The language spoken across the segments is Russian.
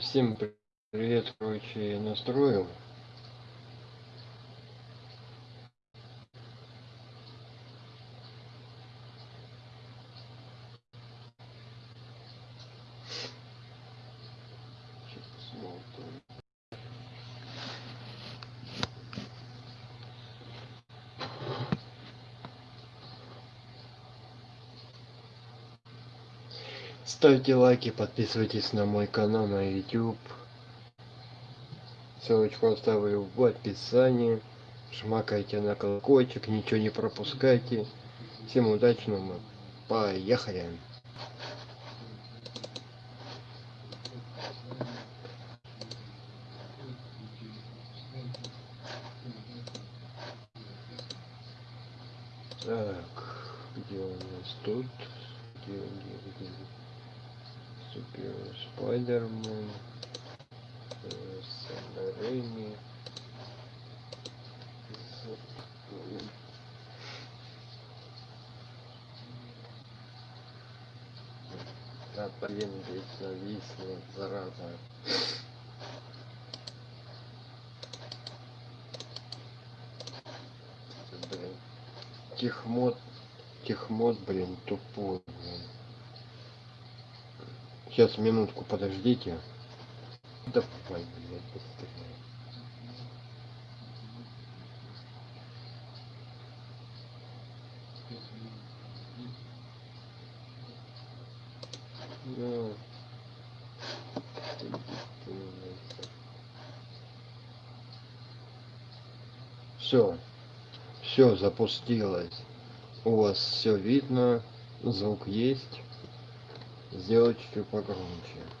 Всем привет, короче, я настроил. Ставьте лайки, подписывайтесь на мой канал на YouTube. Ссылочку оставлю в описании. Жмакайте на колокольчик, ничего не пропускайте. Всем удачного. Поехали. Сейчас минутку подождите. Давай, блядь. Все. Все запустилось. У вас все видно. Звук есть. Сделать чуть погромче.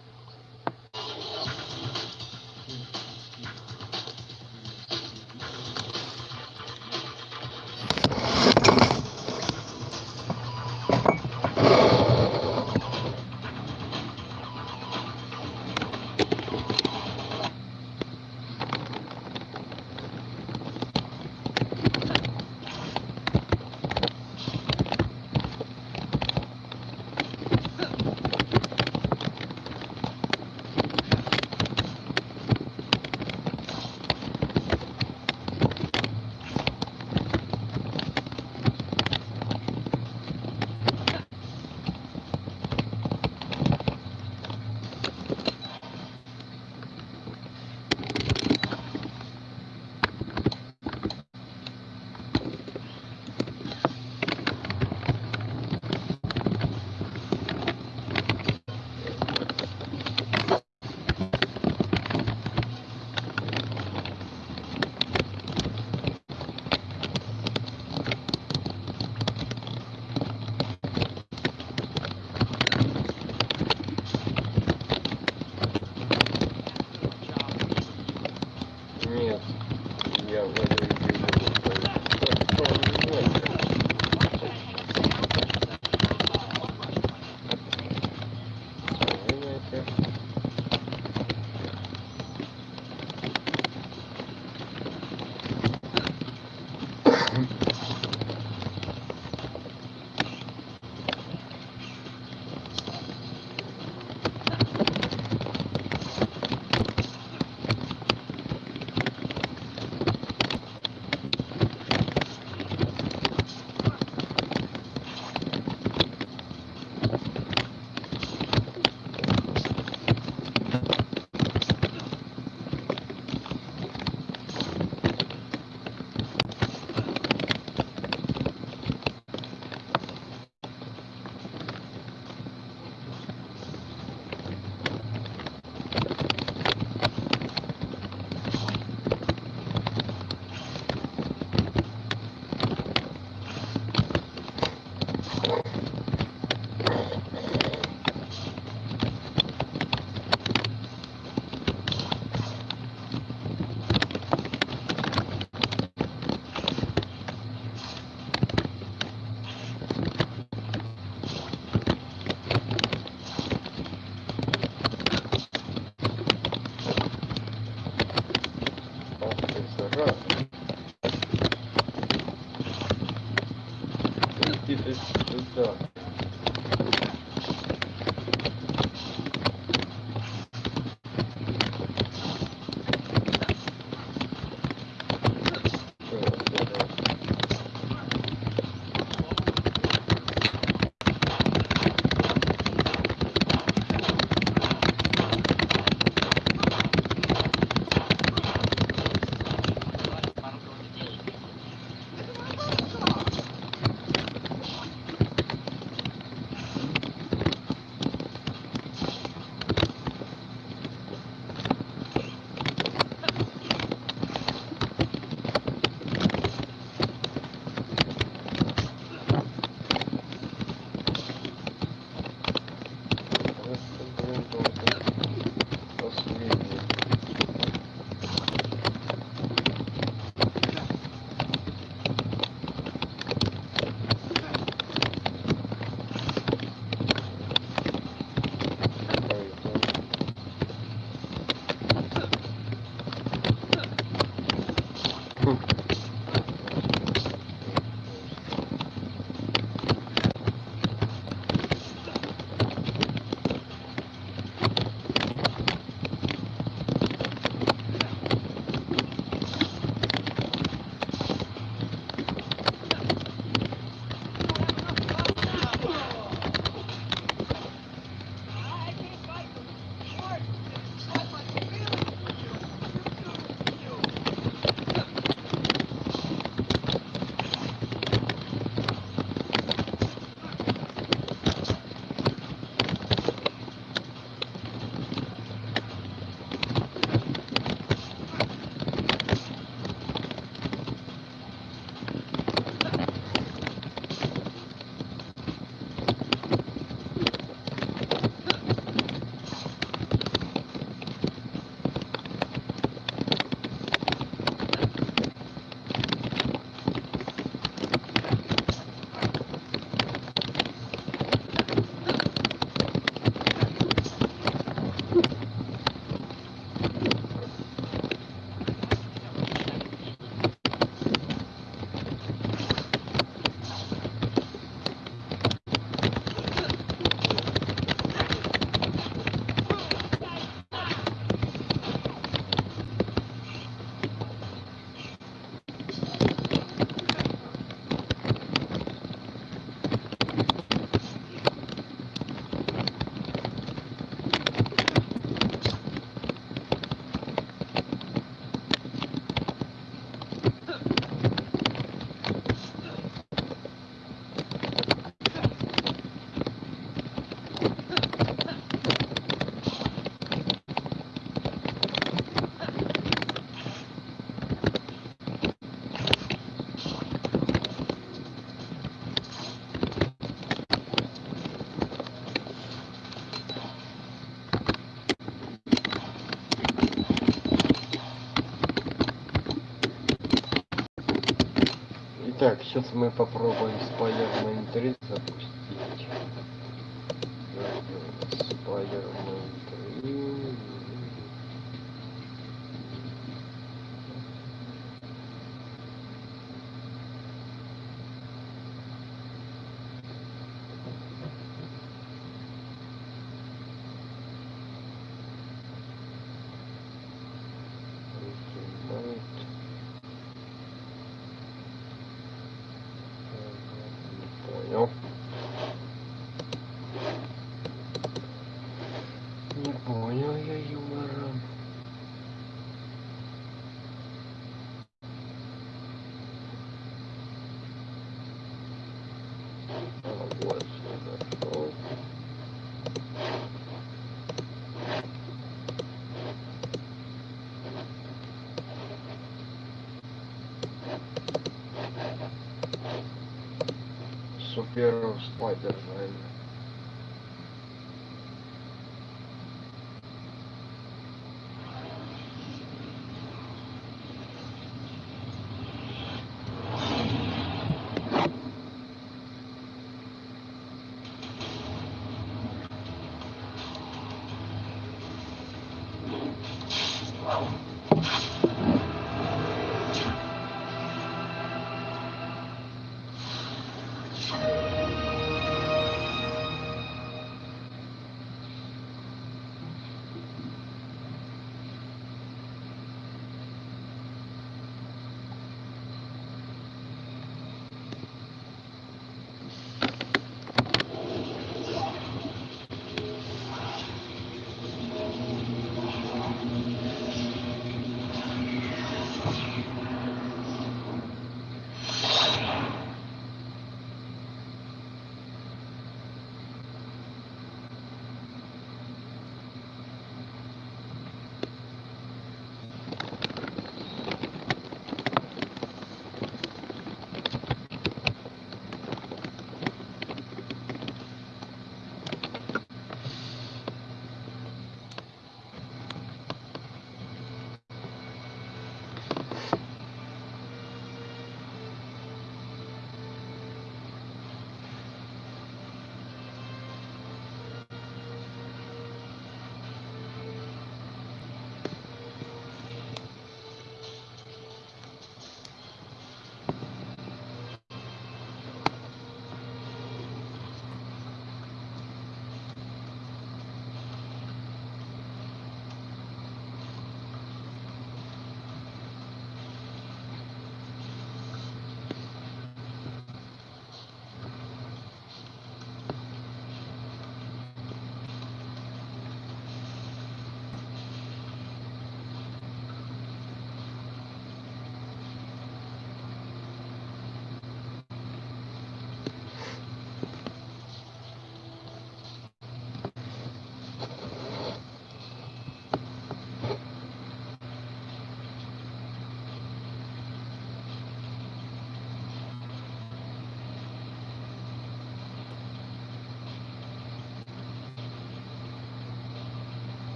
Так, сейчас мы попробуем Spider-Man 3 запустить.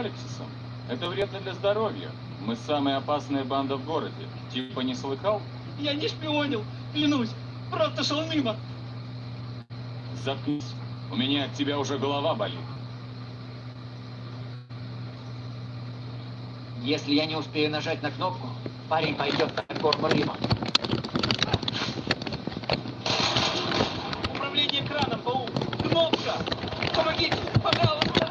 Апокалипсисом. Это вредно для здоровья. Мы самая опасная банда в городе. Типа не слыхал? Я не шпионил, клянусь. Просто шел мимо. Заткнись. У меня от тебя уже голова болит. Если я не успею нажать на кнопку, парень пойдет на форму Рима. Управление краном, паук. Кнопка. Помогите, пожалуйста.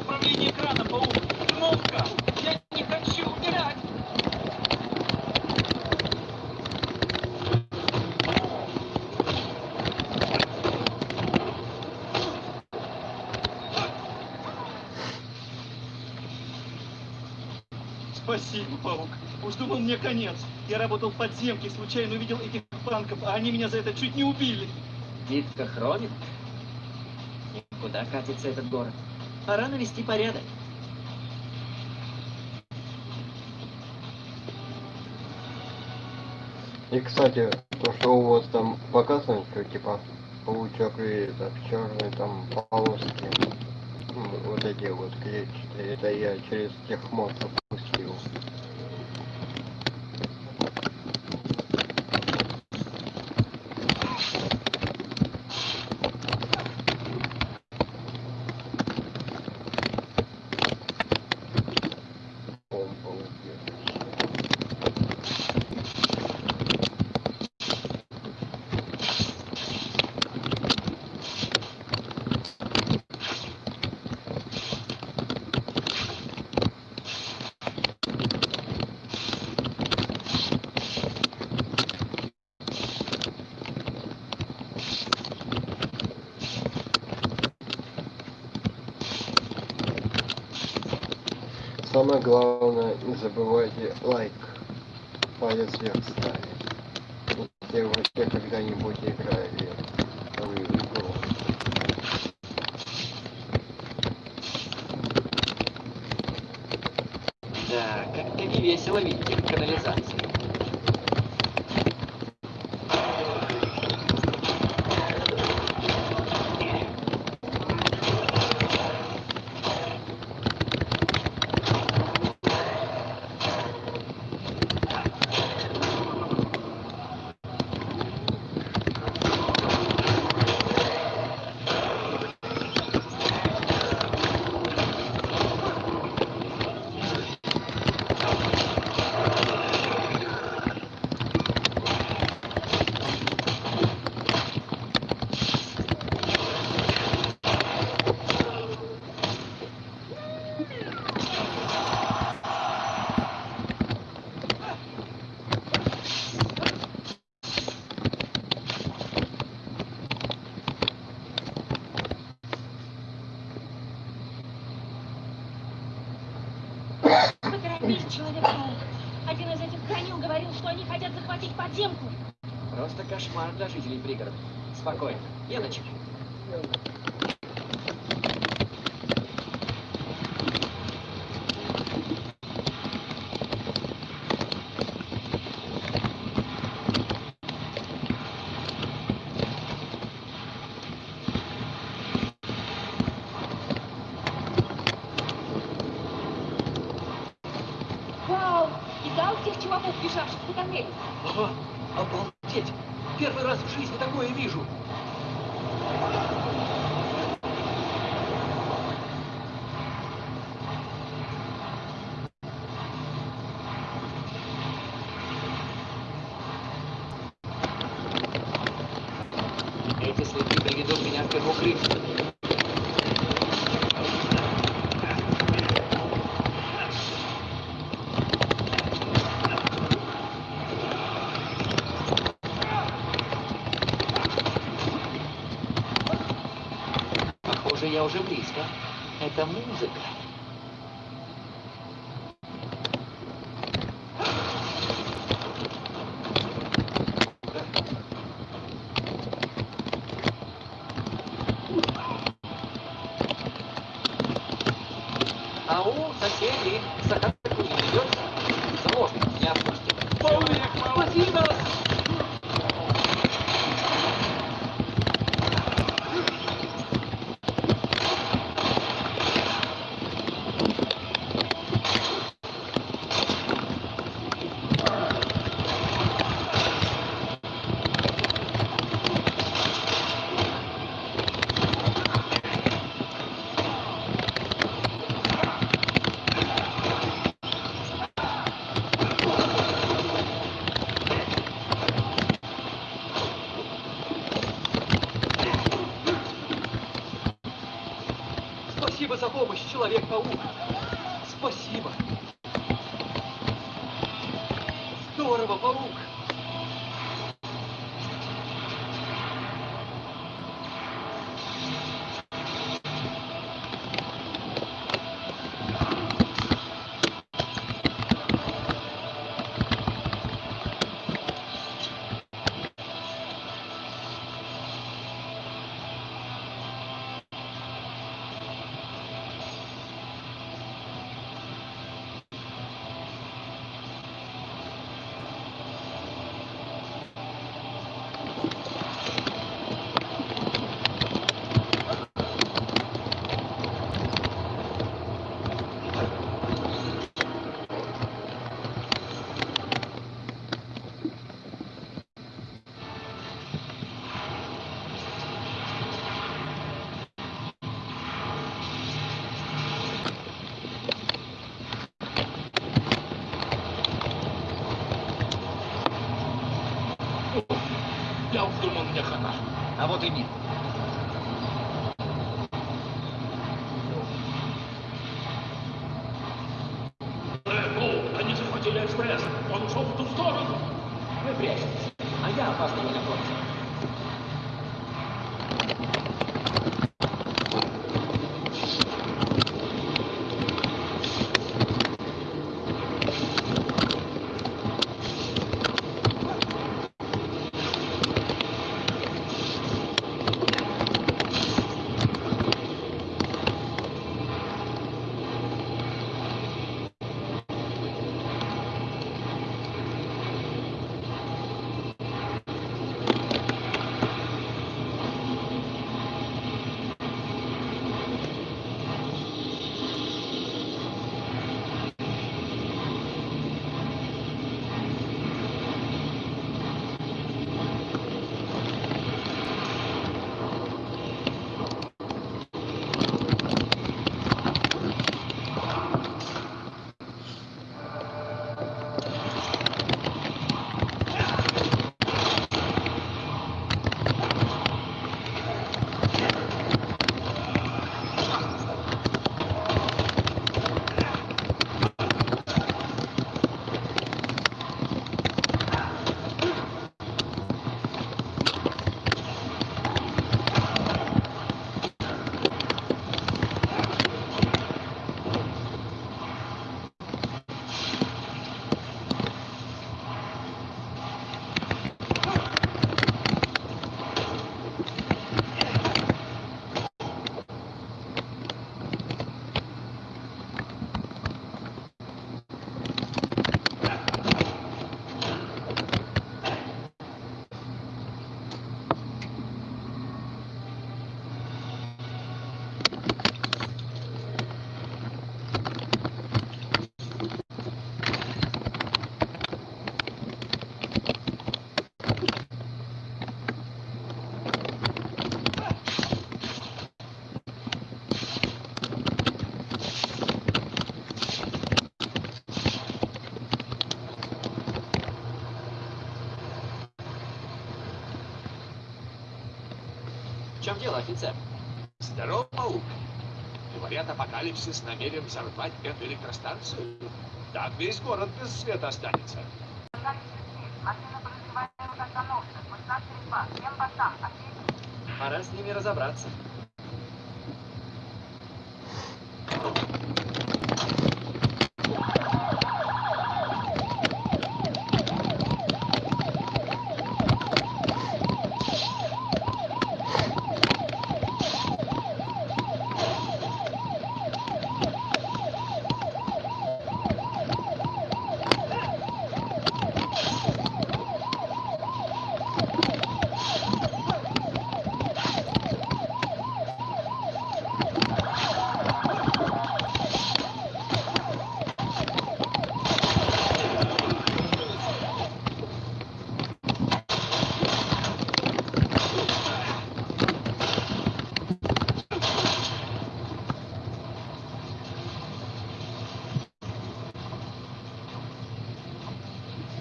Управление краном, паук. Кнопка. Я не хочу умирать. Спасибо, паук. Уж думал мне конец. Я работал в подземке, случайно увидел этих панков, а они меня за это чуть не убили. Дитка Хромит? Куда катится этот город? Пора навести порядок. И, кстати, то, что у вас там показано, что типа паучок и это, черные там полоски, ну, вот эти вот клетчатые, это я через техмод запустил. Помпа убежище. Самое главное, не забывайте лайк, уже близко. Это музыка. Дело, офицер? Здорово, паук. Говорят, апокалипсис намерен взорвать эту электростанцию. Так весь город без света останется. Пора с ними разобраться.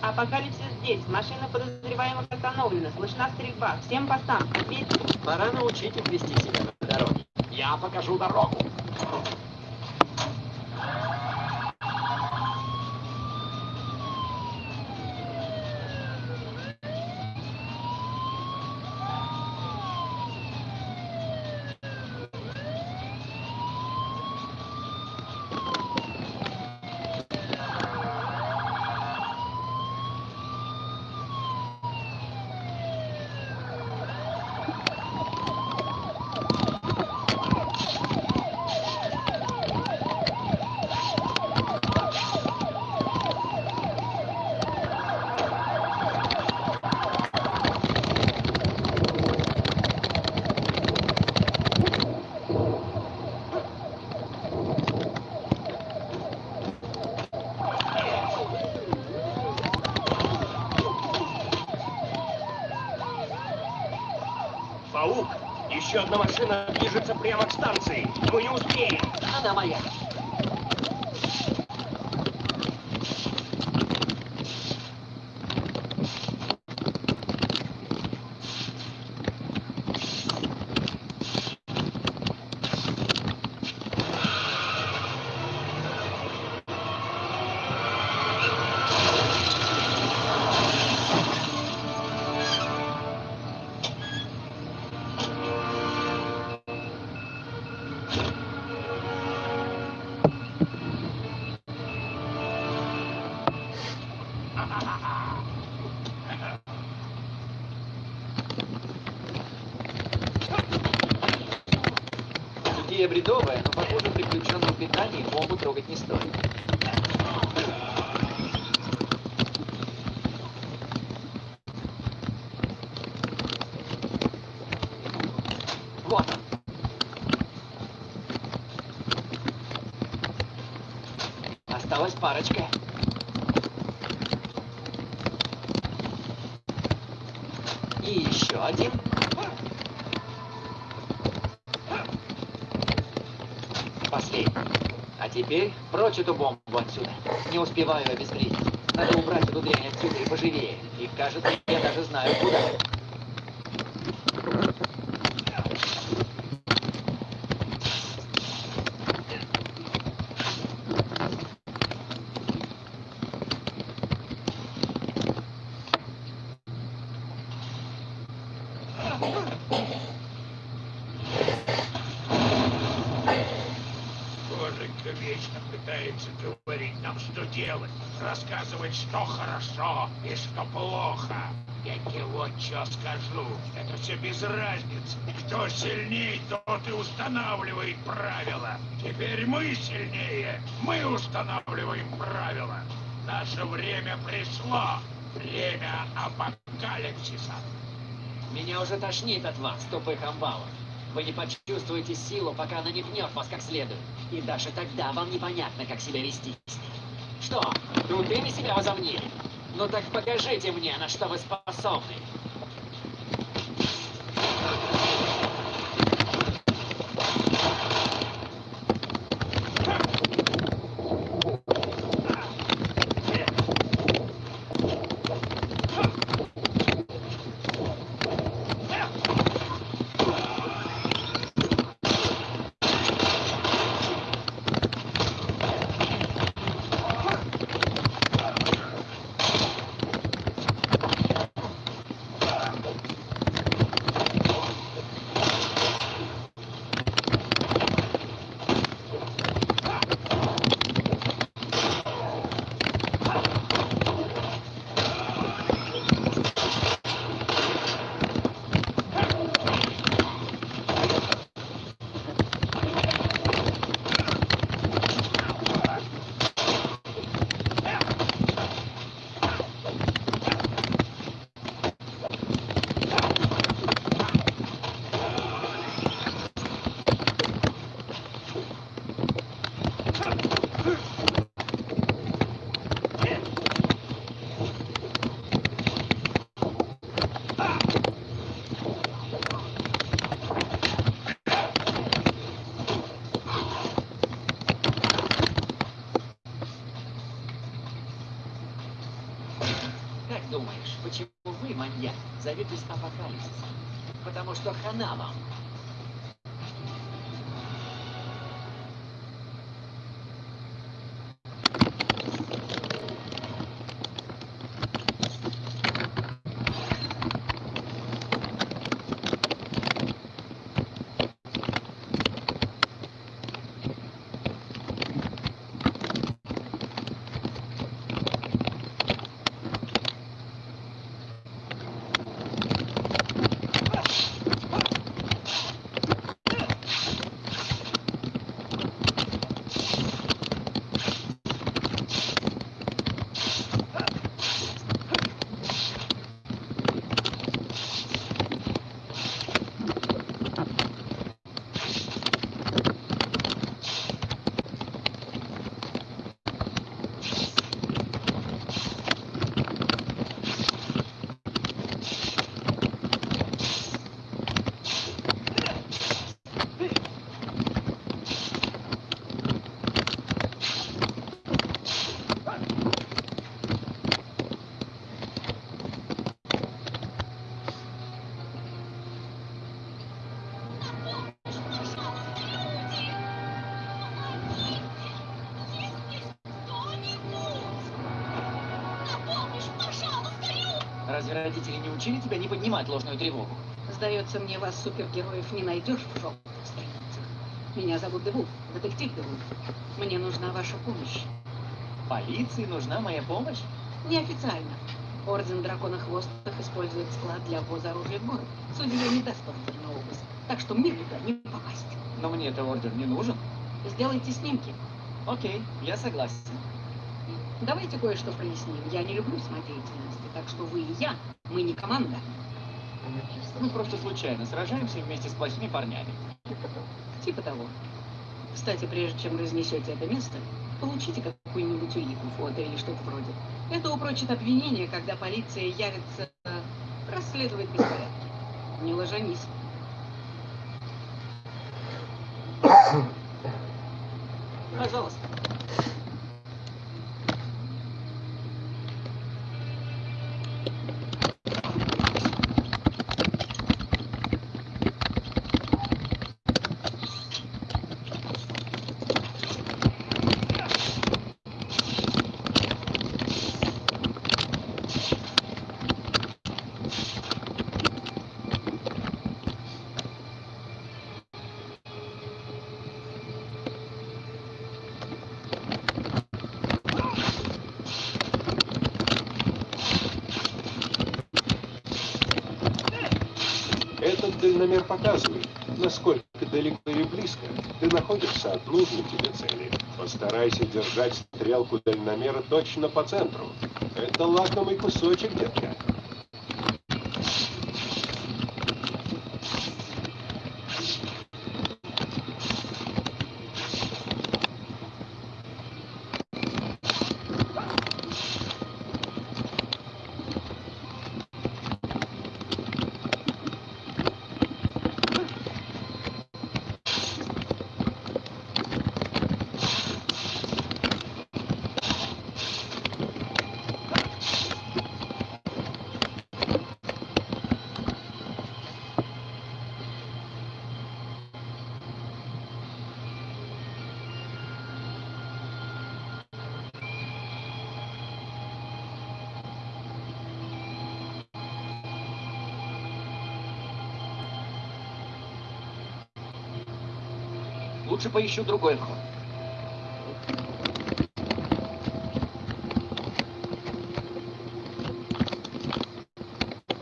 Апокалипсис здесь. Машина подозреваемых Слышна стрельба. Всем постам. Пора научить их вести себя на дороге. Я покажу дорогу. Еще одна машина движется прямо к станции. Мы не успеем. Она моя. Еще один. Последний. А теперь прочь эту бомбу отсюда. Не успеваю обезвредить. Надо убрать эту дрянь отсюда и поживее. И кажется, я даже знаю куда. Боженька вечно пытается говорить нам, что делать. Рассказывать, что хорошо и что плохо. Я тебе вот что скажу. Это все без разницы. Кто сильнее, тот и устанавливает правила. Теперь мы сильнее. Мы устанавливаем правила. Наше время пришло. Время апокалипсиса. Меня уже тошнит от вас, тупых амбалов. Вы не почувствуете силу, пока она не пнет вас как следует. И даже тогда вам непонятно, как себя вести. Что, крутыми себя возомнили? Ну так покажите мне, на что вы способны. Потому что поднимать ложную тревогу? Сдается мне, вас, супергероев, не найдешь в желтых страницах. Меня зовут Девулф, детектив Девулф. Мне нужна ваша помощь. Полиции нужна моя помощь? Неофициально. Орден Драконохвостых использует склад для ввоза оружия в город. Судья не даст ордер на обыск. Так что мне туда не попасть. Но мне это ордер не нужен. Сделайте снимки. Окей, я согласен. Давайте кое-что проясним. Я не люблю самодеятельности, так что вы и я, мы не команда. Мы просто случайно сражаемся вместе с плохими парнями. Типа того. Кстати, прежде чем разнесете это место, получите какую-нибудь улику, фото или что-то вроде. Это упрочит обвинение, когда полиция явится расследовать беспорядки. Не ложанись. Пожалуйста. Этот дальномер показывает, насколько далеко или близко ты находишься от нужной тебе цели. Постарайся держать стрелку дальномера точно по центру. Это лакомый кусочек, детка. Лучше поищу другой вход.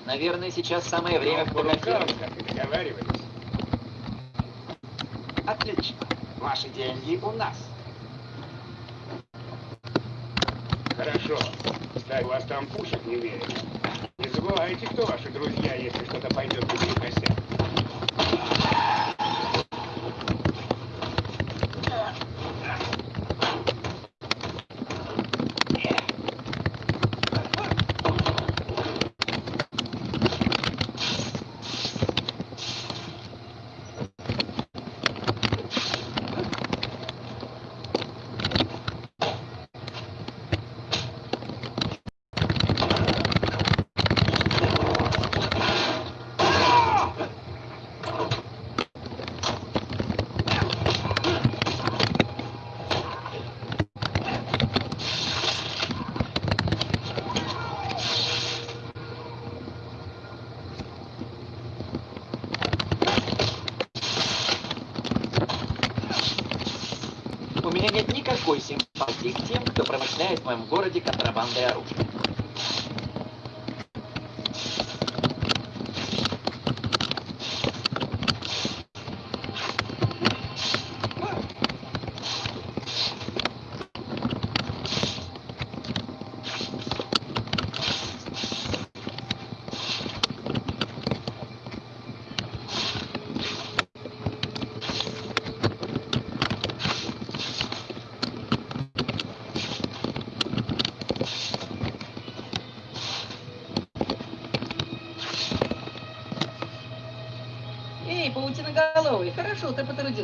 Наверное, сейчас самое время фотографировать. Отлично. Ваши деньги у нас. Хорошо. У вас там пушек не верят. Не забывайте, кто ваши друзья, если что-то пойдет не косяк.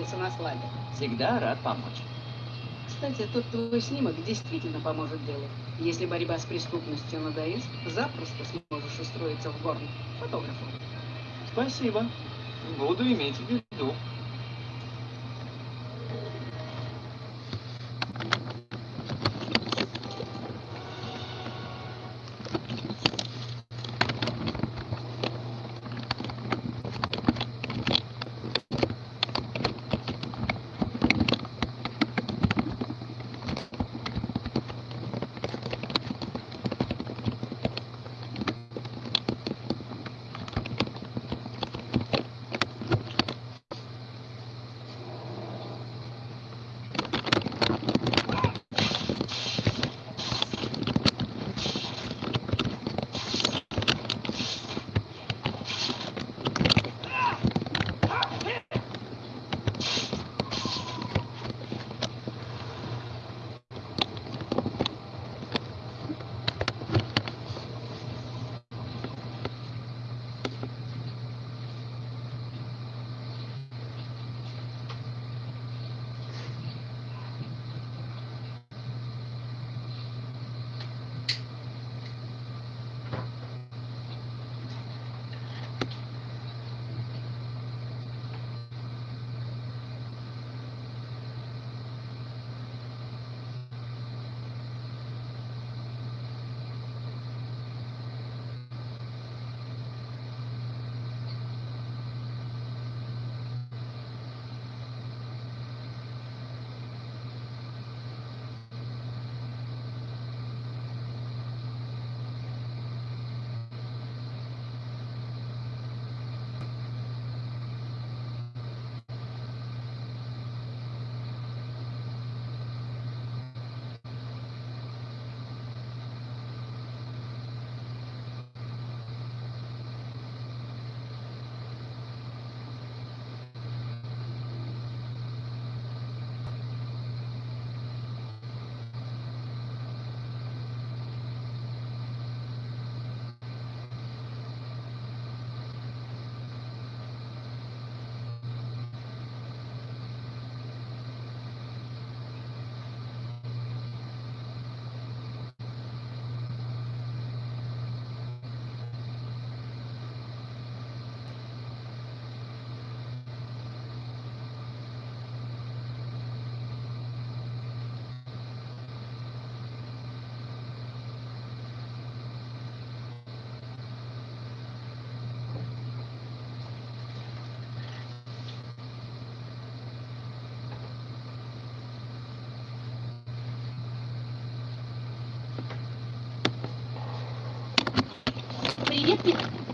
Ты потрудился на славе. Всегда рад помочь. Кстати, тот твой снимок действительно поможет делу. Если борьба с преступностью надоест, запросто сможешь устроиться в горн фотографом. Спасибо. Буду иметь в виду.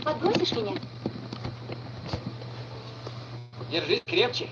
Подбросишь меня? Держись крепче.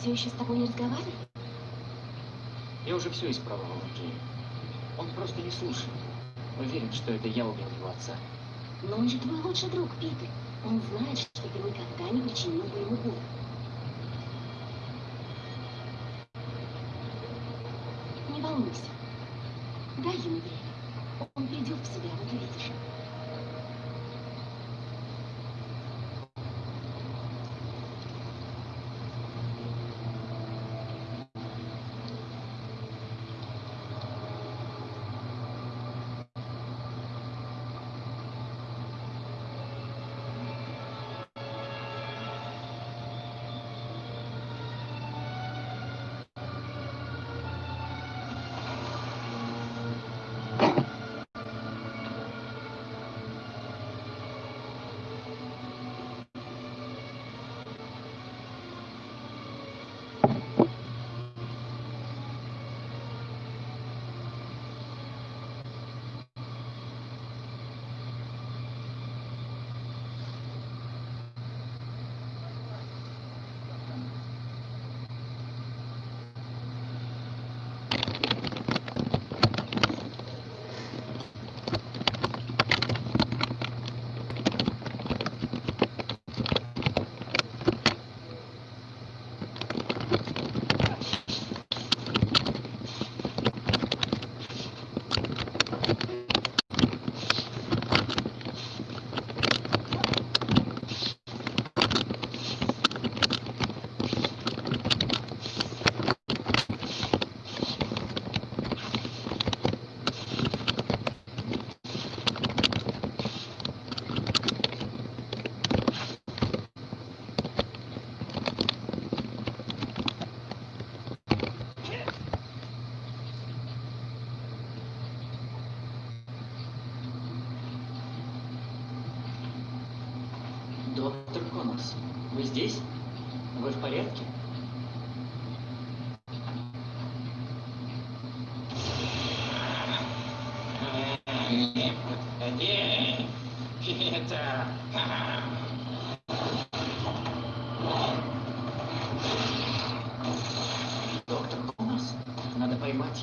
Все еще с тобой не разговаривает? Я уже все испробовал, Джей. Он просто не слушает. Уверен, что это я убил его отца. Но он же твой лучший друг, Питер. Он знает, что ты никогда не причинил бы ему боль.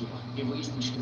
Надо поймать его и выяснить, что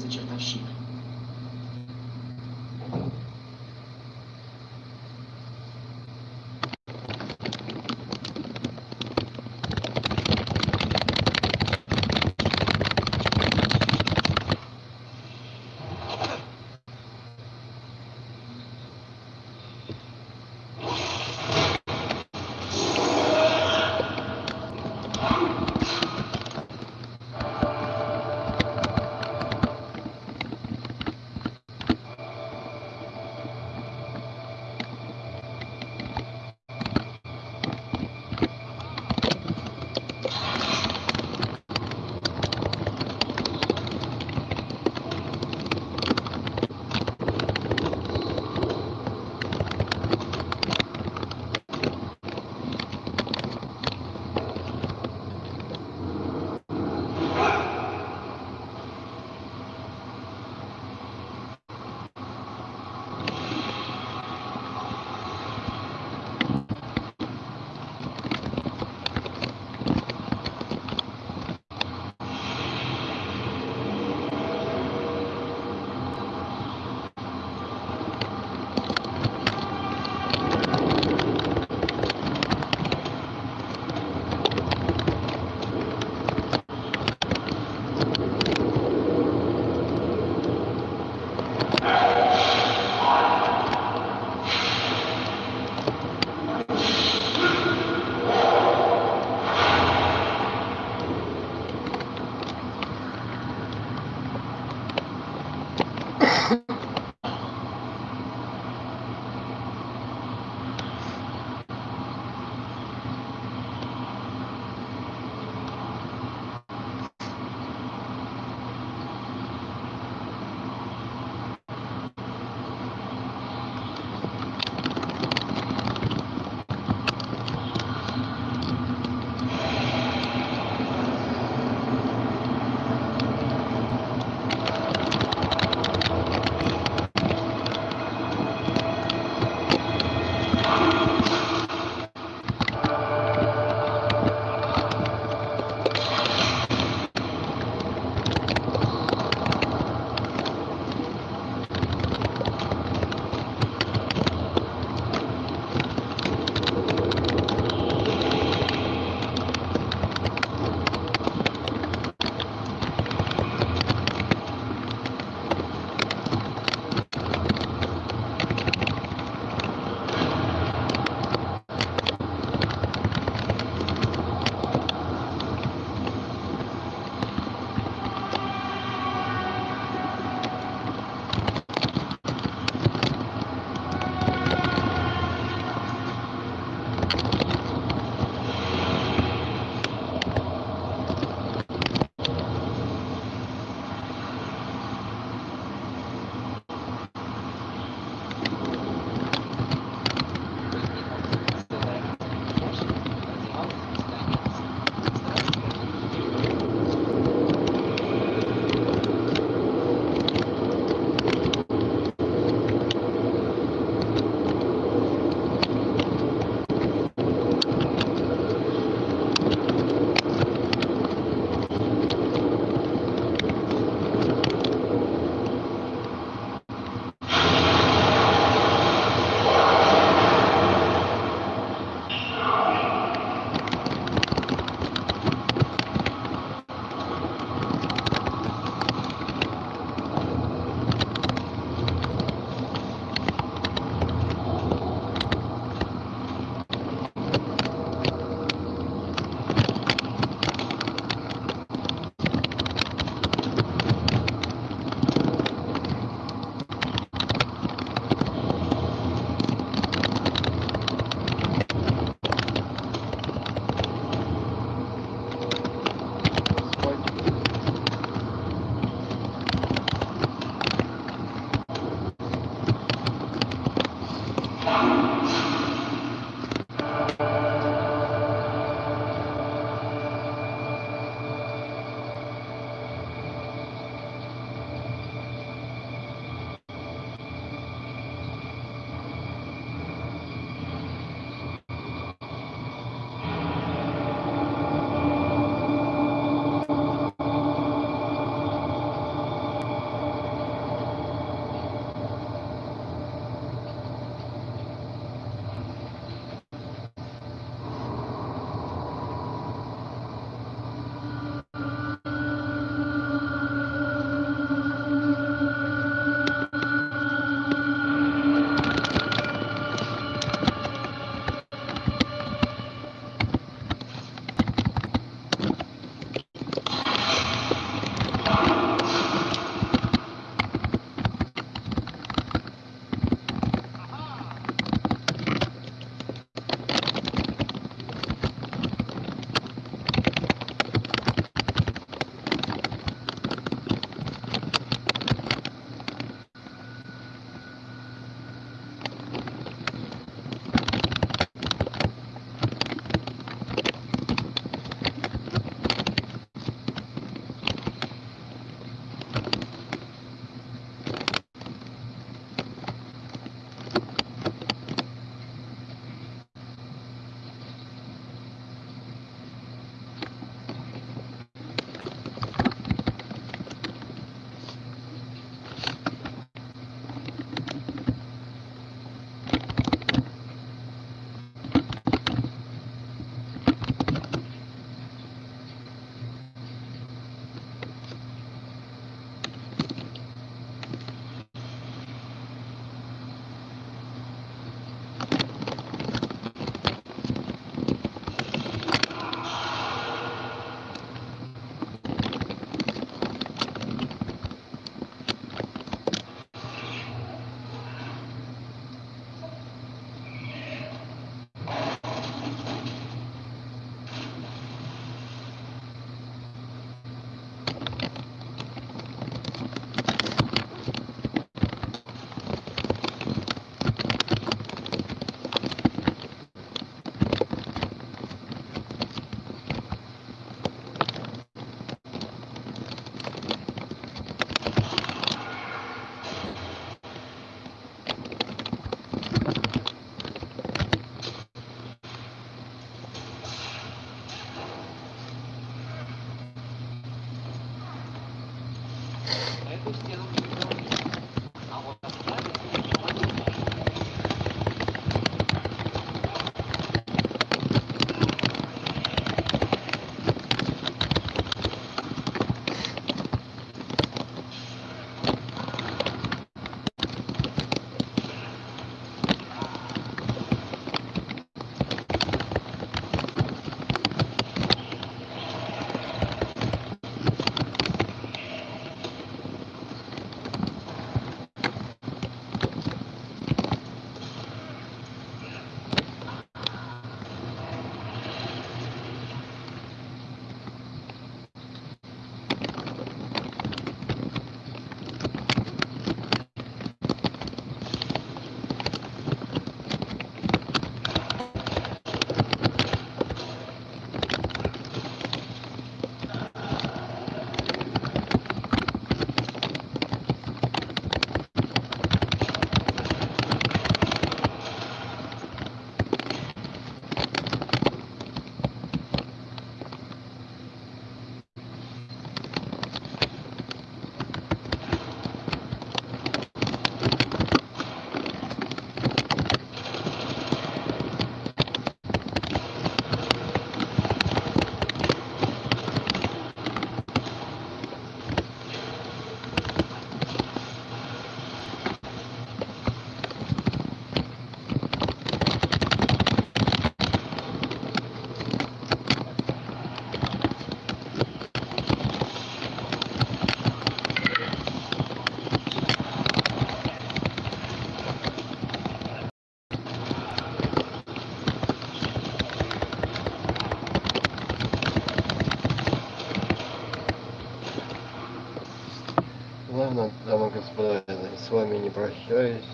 прощаюсь.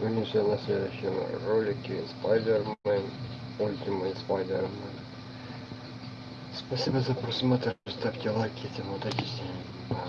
Увидимся на следующем ролике Spider-Man, Ultimate Spider-Man. Спасибо за просмотр, ставьте лайки, удачи всем. Пока.